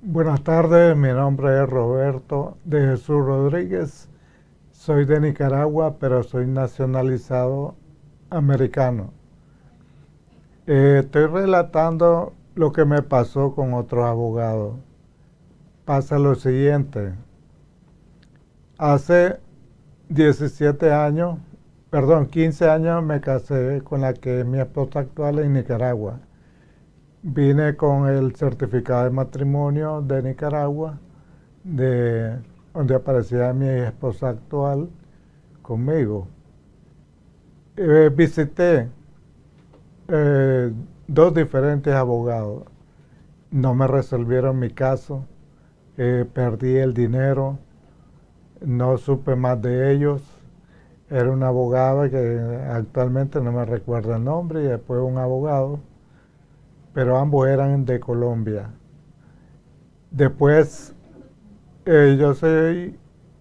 Buenas tardes, mi nombre es Roberto de Jesús Rodríguez. Soy de Nicaragua, pero soy nacionalizado americano. Eh, estoy relatando lo que me pasó con otro abogado. Pasa lo siguiente. Hace 17 años, perdón, 15 años me casé con la que es mi esposa actual en Nicaragua. Vine con el certificado de matrimonio de Nicaragua, de donde aparecía mi esposa actual conmigo. Eh, visité eh, dos diferentes abogados. No me resolvieron mi caso, eh, perdí el dinero, no supe más de ellos. Era un abogado que actualmente no me recuerdo el nombre y después un abogado pero ambos eran de Colombia. Después eh, yo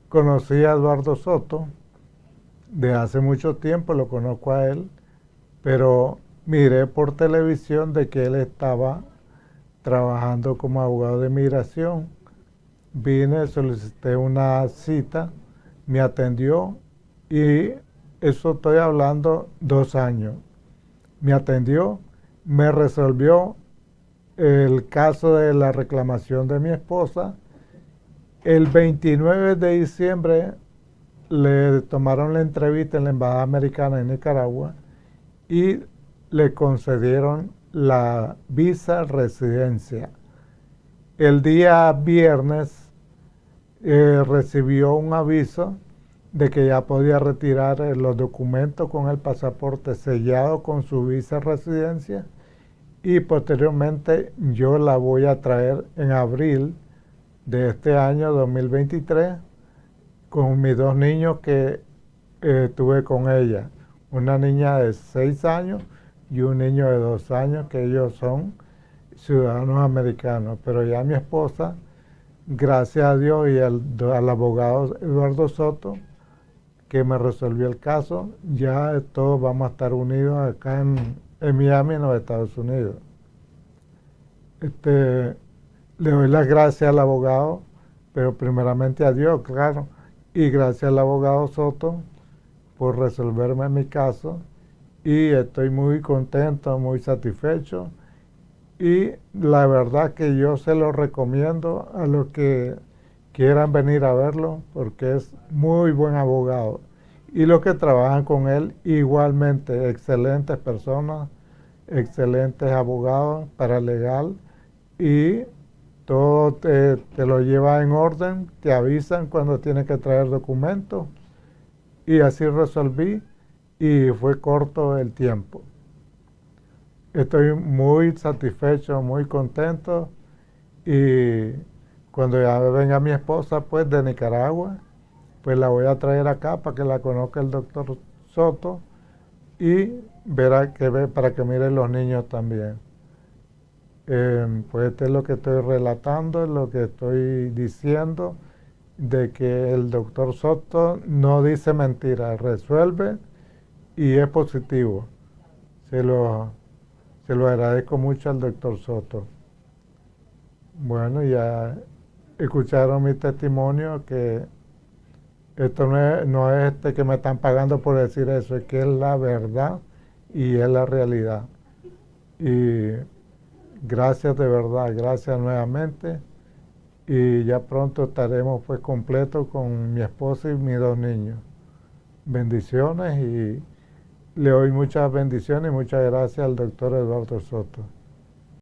conocí a Eduardo Soto de hace mucho tiempo, lo conozco a él, pero miré por televisión de que él estaba trabajando como abogado de migración. Vine, solicité una cita, me atendió y eso estoy hablando dos años. Me atendió me resolvió el caso de la reclamación de mi esposa. El 29 de diciembre le tomaron la entrevista en la Embajada Americana en Nicaragua y le concedieron la visa residencia. El día viernes eh, recibió un aviso de que ya podía retirar eh, los documentos con el pasaporte sellado con su visa residencia y posteriormente yo la voy a traer en abril de este año 2023 con mis dos niños que eh, tuve con ella, una niña de 6 años y un niño de 2 años que ellos son ciudadanos americanos, pero ya mi esposa, gracias a Dios y al, al abogado Eduardo Soto, que me resolvió el caso, ya todos vamos a estar unidos acá en, en Miami, en los Estados Unidos. Este, le doy las gracias al abogado, pero primeramente a Dios, claro, y gracias al abogado Soto por resolverme mi caso y estoy muy contento, muy satisfecho y la verdad que yo se lo recomiendo a los que quieran venir a verlo porque es muy buen abogado y los que trabajan con él igualmente excelentes personas, excelentes abogados para legal y todo te, lo lleva en orden, te avisan cuando tienes que traer documentos y así resolví y fue corto el tiempo. Estoy muy satisfecho, muy contento y cuando ya venga mi esposa pues de Nicaragua, pues la voy a traer acá para que la conozca el doctor Soto y verá que ve para que mire los niños también. Em, pues esto es lo que estoy relatando, lo que estoy diciendo, de que el doctor Soto no dice mentiras, resuelve y es positivo. Se lo, se lo agradezco mucho al doctor Soto. Bueno, ya escucharon mi testimonio que esto no es, no es este que me están pagando por decir eso, es que es la verdad y es la realidad. Y gracias de verdad, gracias nuevamente. Y ya pronto estaremos pues completos con mi esposa y mis dos niños. Bendiciones y le doy muchas bendiciones y muchas gracias al doctor Eduardo Soto.